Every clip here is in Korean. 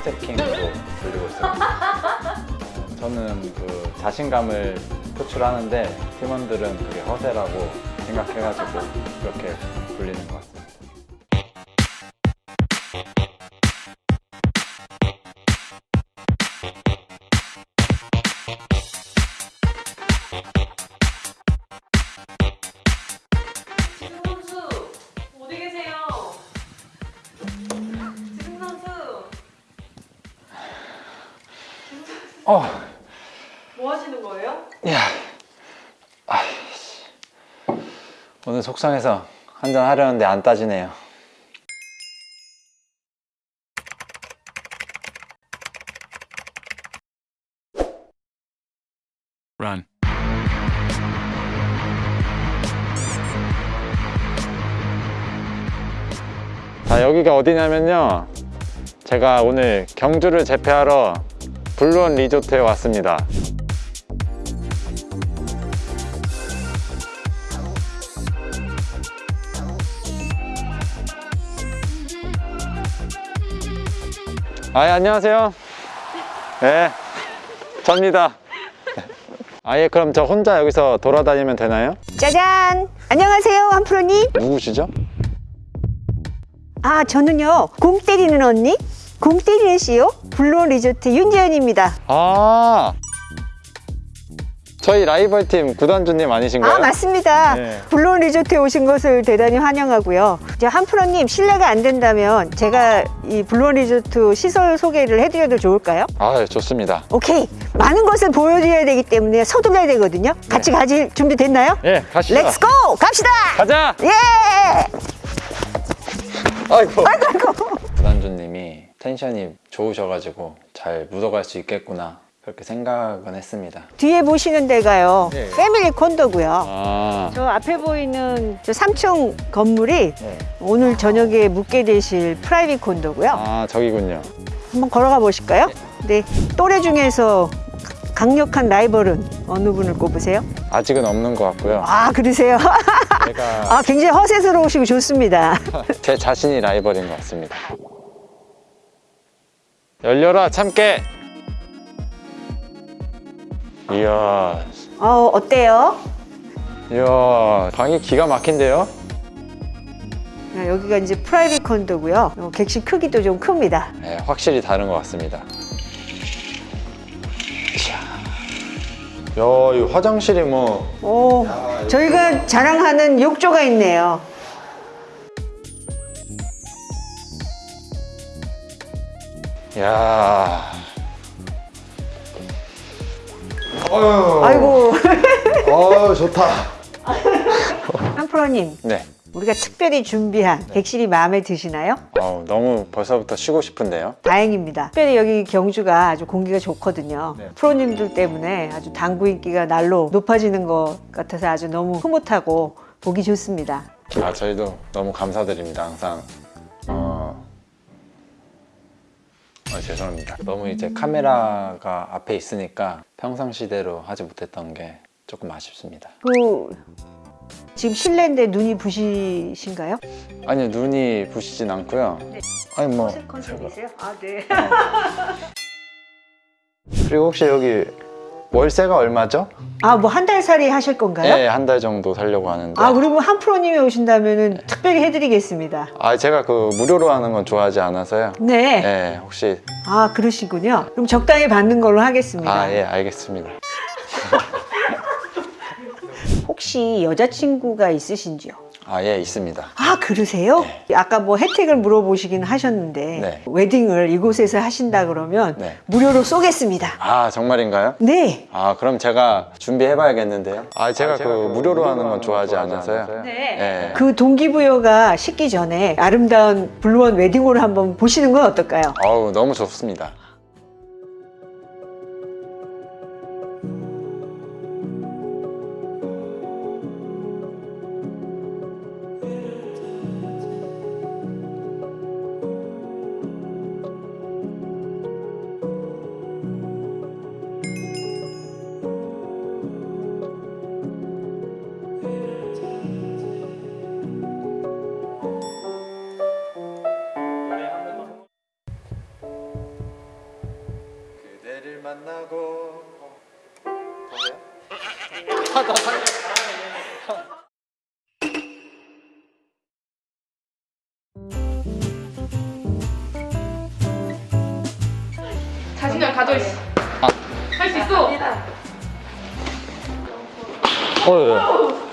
허세킹으로 불리고 있어요. 어, 저는 그 자신감을 표출하는데 팀원들은 그게 허세라고 생각해가지고 그렇게 불리는 것 같습니 어, 뭐 하시는 거예요? 야, 아이씨. 오늘 속상해서 한잔 하려는데 안 따지네요. Run. 자 여기가 어디냐면요 제가 오늘 경주를 재패하러 블루원 리조트에 왔습니다 아 예, 안녕하세요 네 접니다 아예 그럼 저 혼자 여기서 돌아다니면 되나요? 짜잔! 안녕하세요, 한프로님. 누구시죠? 아, 저는요, 공 때리는 언니? 공 때리는 CEO? 블루온 리조트 윤재현입니다. 아 저희 라이벌 팀 구단주님 아니신가요? 아, 맞습니다. 네. 블루온 리조트에 오신 것을 대단히 환영하고요. 이제 한프로님, 실례가 안 된다면 제가 이 블루온 리조트 시설 소개를 해드려도 좋을까요? 아 좋습니다. 오케이. 많은 것을 보여드려야 되기 때문에 서둘러야 되거든요. 같이 가실 준비 됐나요? 예 가시죠. Let's go! 갑시다! 가자. 예! 아이고. 구단주님이 텐션이 좋으셔가지고 잘 묻어갈 수 있겠구나 그렇게 생각은 했습니다. 뒤에 보시는 데가요. 네. family 콘도고요. 아 저 앞에 보이는 저 3층 건물이 네. 오늘 저녁에 묵게 되실 private 콘도고요. 아 저기군요. 한번 걸어가 보실까요? 네. 또래 중에서 강력한 라이벌은 어느 분을 꼽으세요? 아직은 없는 것 같고요. 아, 그러세요? 제가 아, 굉장히 허세스러우시고 좋습니다. 제 자신이 라이벌인 것 같습니다. 열려라 참깨. 이야 어, 어때요? 이야 방이 기가 막힌데요? 아, 여기가 이제 프라이빗 콘도고요. 어, 객실 크기도 좀 큽니다. 네, 확실히 다른 것 같습니다. 이야, 야, 이 화장실이 뭐 오, 저희가 자랑하는 욕조가 있네요. 야. 어휴. 아이고, 어, 좋다. 한프로님, 네. 우리가 특별히 준비한 객실이 마음에 드시나요? 어우, 너무 벌써부터 쉬고 싶은데요. 다행입니다. 특별히 여기 경주가 아주 공기가 좋거든요. 네. 프로님들 때문에 아주 당구 인기가 날로 높아지는 것 같아서 아주 너무 흐뭇하고 보기 좋습니다. 아, 저희도 너무 감사드립니다. 항상. 아, 죄송합니다. 너무 이제 카메라가 앞에 있으니까 평상시대로 하지 못했던 게 조금 아쉽습니다. 그 지금 실내인데 눈이 부시신가요? 아니요, 눈이 부시진 않고요. 아니 뭐 컨셉이세요? 아 네. 그리고 혹시 여기 월세가 얼마죠? 아 뭐 한 달 살이 하실 건가요? 네, 한 달 정도 살려고 하는데. 아 그러면 한 프로님이 오신다면은 특별히 해드리겠습니다. 아, 제가 그 무료로 하는 건 좋아하지 않아서요. 네. 네, 혹시 아 그러시군요. 그럼 적당히 받는 걸로 하겠습니다. 아, 예, 알겠습니다. 혹시 여자친구가 있으신지요? 아, 예, 있습니다. 아 그러세요? 아까 뭐 혜택을 물어보시긴 하셨는데 네. 웨딩을 이곳에서 하신다 그러면 네. 무료로 쏘겠습니다. 아, 정말인가요? 네. 아, 그럼 제가 준비해 봐야겠는데요. 아, 제가, 그 무료로 하는 건 좋아하지 않아서요. 네. 네. 그 동기부여가 식기 전에 아름다운 블루원 웨딩홀을 한번 보시는 건 어떨까요? 어우, 너무 좋습니다. 만나고 자신감 가져 있어. 할수 있어. 어,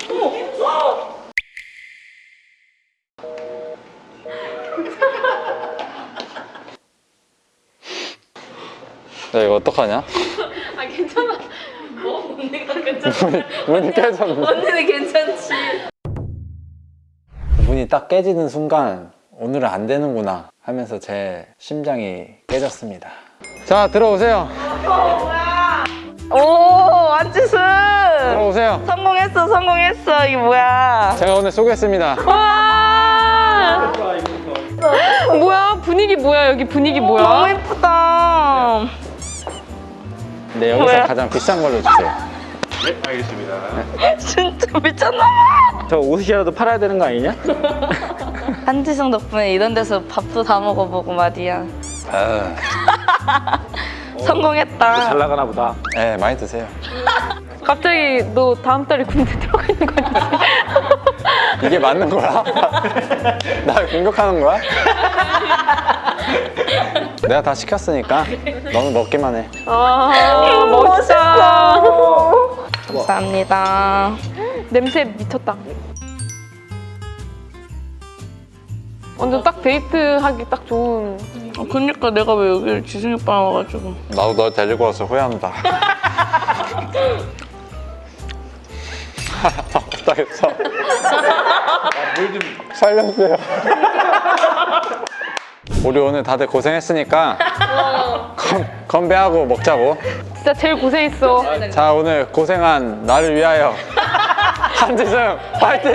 야 이거 어떡하냐? 아 괜찮아. 뭐 언니가 괜찮아. 문이, 문이 깨졌네 언니는 괜찮지. 문이 딱 깨지는 순간 오늘은 안 되는구나 하면서 제 심장이 깨졌습니다 자 들어오세요 오, 안지수! 들어오세요 성공했어, 성공했어. 이게 뭐야? 제가 오늘 쏘겠습니다 와. 뭐야 분위기 뭐야 여기 분위기 너무 뭐야? 예쁘다. 네 여기서 뭐야? 가장 비싼 걸로 주세요 진짜 미쳤나봐. 저 옷이라도 팔아야 되는 거 아니냐? 한지승 덕분에 이런 데서 밥도 다 먹어보고 말이야. 아, 성공했다. 잘 나가나 보다. 네 많이 드세요 갑자기 너 다음 달에 군대 들어가 있는 거 아니지? 이게 맞는 거야? 나 공격하는 거야? 내가 다 시켰으니까 너는 먹기만 해 아 멋있다. 감사합니다. 냄새 미쳤다. 완전 딱 데이트하기 딱 좋은. 어, 그러니까 내가 왜 여기를 지승이 오빠랑 와가지고. 나도 널 데리고 와서 후회한다 못하겠어 살려주세요 우리 오늘 다들 고생했으니까 건, 건배하고 먹자고 진짜 제일 고생했어. 자 오늘 고생한 나를 위하여 한지승 파이팅!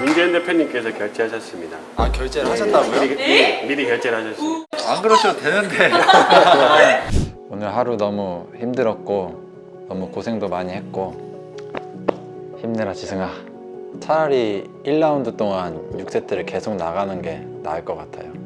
문재인 대표님께서 결제하셨습니다. 아 결제를 하셨다고요? 미리, 미리, 미리 결제를 하셨습니다. 안 그러셔도 되는데 오늘 하루 너무 힘들었고 너무 고생도 많이 했고 힘내라 지승아. 차라리 1라운드 동안 6세트를 계속 나가는 게 나을 것 같아요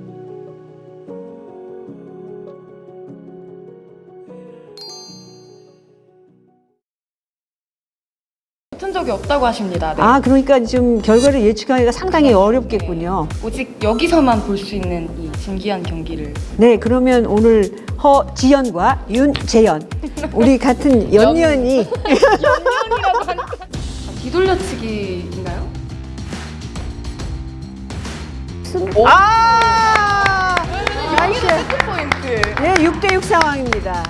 붙은 적이 없다고 하십니다. 네. 아, 그러니까 좀 결과를 예측하기가 상당히 어렵겠군요. 오직 여기서만 볼 수 있는 이 신기한 경기를 네, 그러면 오늘 허지연과 윤재연 우리 같은 연년이 뒤돌려치기인가요? 아! nice. 포인트. 네, 6대6 상황입니다.